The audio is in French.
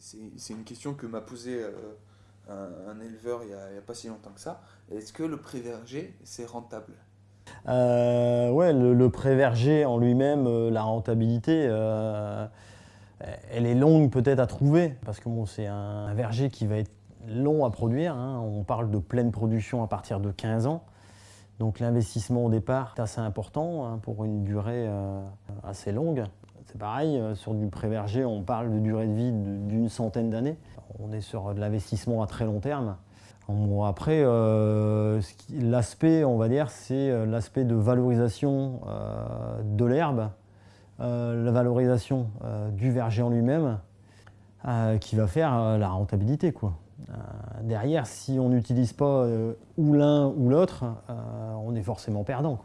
c'est une question que m'a posée un, éleveur il n'y a, pas si longtemps que ça. Est-ce que le pré-verger, c'est rentable? Ouais, le, le pré-verger en lui-même, la rentabilité, elle est longue peut-être à trouver, parce que c'est un verger qui va être long à produire. Hein. On parle de pleine production à partir de 15 ans. Donc l'investissement au départ est assez important hein, pour une durée euh, assez longue. C'est pareil, euh, sur du pré-verger, on parle de durée de vie d'une centaine d'années. On est sur de l'investissement à très long terme. après, euh, l'aspect, on va dire, c'est l'aspect de valorisation de l'herbe, la valorisation du verger en lui-même, qui va faire la rentabilité. Euh, derrière, si on n'utilise pas euh, ou l'un ou l'autre, euh, on est forcément perdant.